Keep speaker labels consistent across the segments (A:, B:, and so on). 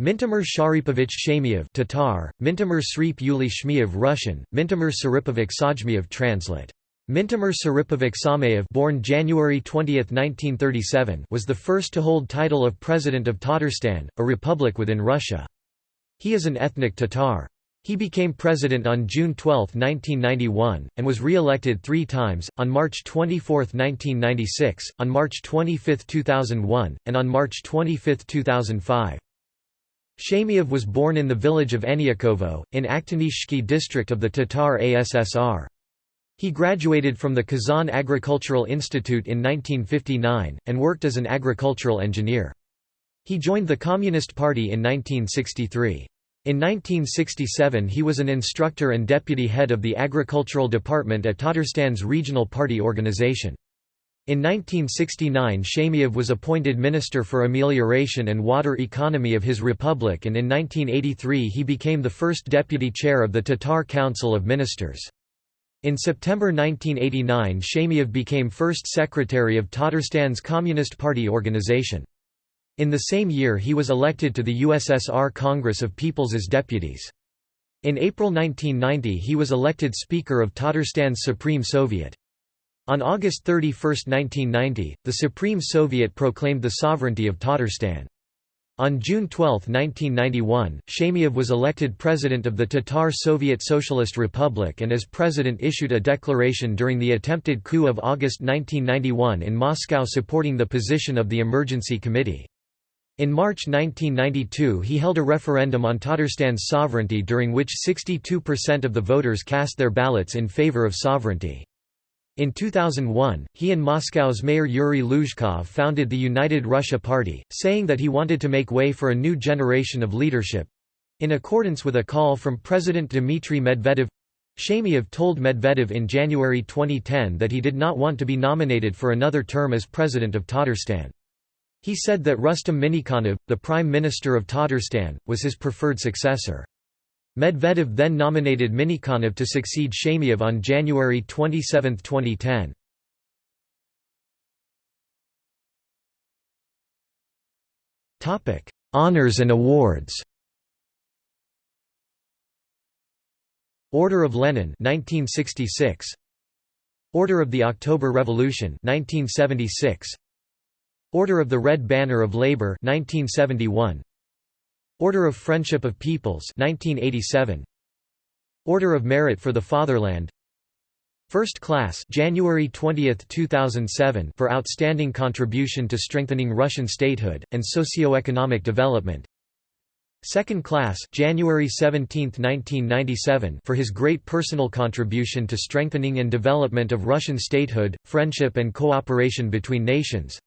A: Mintimer Sharipovich Shaimiev Tatar, Mintimur Srip Yuli Shmiev Russian, Mintimur Saripovic Sajmiev translate. Mintimur Saripovic Samayev born January 20, 1937 was the first to hold title of President of Tatarstan, a republic within Russia. He is an ethnic Tatar. He became president on June 12, 1991, and was re-elected three times, on March 24, 1996, on March 25, 2001, and on March 25, 2005. Shaimiev was born in the village of Anyakovo, in Aktanyshsky district of the Tatar ASSR. He graduated from the Kazan Agricultural Institute in 1959, and worked as an agricultural engineer. He joined the Communist Party in 1963. In 1967 he was an instructor and deputy head of the agricultural department at Tatarstan's regional party organization. In 1969 Shaimiev was appointed Minister for Amelioration and Water Economy of his republic and in 1983 he became the first deputy chair of the Tatar Council of Ministers. In September 1989 Shaimiev became first secretary of Tatarstan's Communist Party organization. In the same year he was elected to the USSR Congress of Peoples as deputies. In April 1990 he was elected Speaker of Tatarstan's Supreme Soviet. On August 31, 1990, the Supreme Soviet proclaimed the sovereignty of Tatarstan. On June 12, 1991, Shaimiev was elected president of the Tatar Soviet Socialist Republic and as president issued a declaration during the attempted coup of August 1991 in Moscow supporting the position of the Emergency Committee. In March 1992 he held a referendum on Tatarstan's sovereignty during which 62% of the voters cast their ballots in favor of sovereignty. In 2001, he and Moscow's mayor Yuri Luzhkov founded the United Russia Party, saying that he wanted to make way for a new generation of leadership—in accordance with a call from President Dmitry Medvedev. Shaimiev told Medvedev in January 2010 that he did not want to be nominated for another term as president of Tatarstan. He said that Rustam Minikhanov, the Prime Minister of Tatarstan, was his preferred successor. Medvedev then nominated Minikhanov to succeed Shaimiev on January 27, 2010. Honours and awards. Order of Lenin 1966 Order of the October Revolution 1976 Order of the Red Banner of Labor 1971 Order of Friendship of Peoples 1987 Order of Merit for the Fatherland. First Class January 20, 2007 for outstanding contribution to strengthening Russian statehood and socio-economic development. Second Class January 17, 1997 for his great personal contribution to strengthening and development of Russian statehood, friendship and cooperation between nations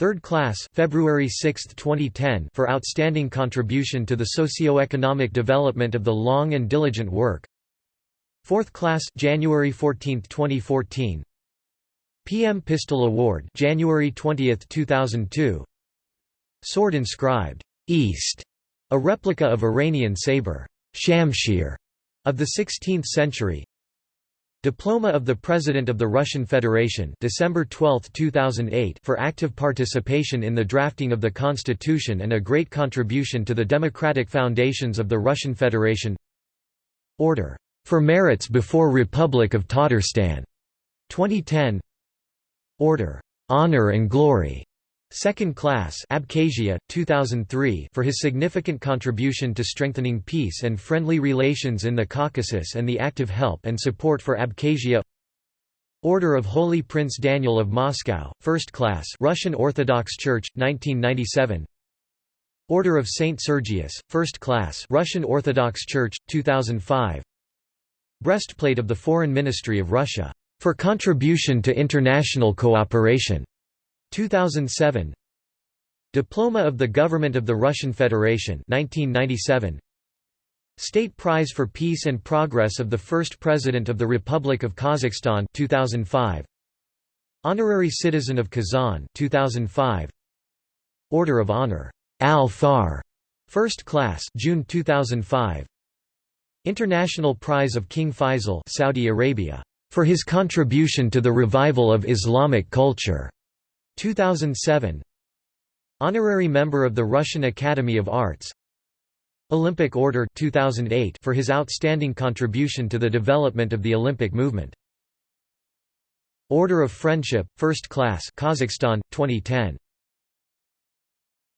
A: Third class February 6, 2010 for outstanding contribution to the socio-economic development of the long and diligent work. Fourth class January 14, 2014. PM Pistol Award January 20, 2002. Sword inscribed East, a replica of Iranian saber Shamshir of the 16th century. Diploma of the President of the Russian Federation December 12, 2008 for active participation in the drafting of the constitution and a great contribution to the democratic foundations of the Russian Federation. Order. For merits before Republic of Tatarstan. 2010 Order. Honor and Glory Second class Abkhazia 2003 for his significant contribution to strengthening peace and friendly relations in the Caucasus and the active help and support for Abkhazia. Order of Holy Prince Daniel of Moscow first class Russian Orthodox Church 1997 Order of Saint Sergius first class Russian Orthodox Church 2005 Breastplate of the Foreign Ministry of Russia for contribution to international cooperation 2007 Diploma of the Government of the Russian Federation 1997 State Prize for Peace and Progress of the First President of the Republic of Kazakhstan 2005 Honorary Citizen of Kazan 2005 Order of Honor Al-Fakhr First Class June 2005 International Prize of King Faisal Saudi Arabia for his contribution to the revival of Islamic culture 2007 Honorary member of the Russian Academy of Arts Olympic Order 2008 for his outstanding contribution to the development of the Olympic movement. Order of Friendship, First Class Kazakhstan, 2010.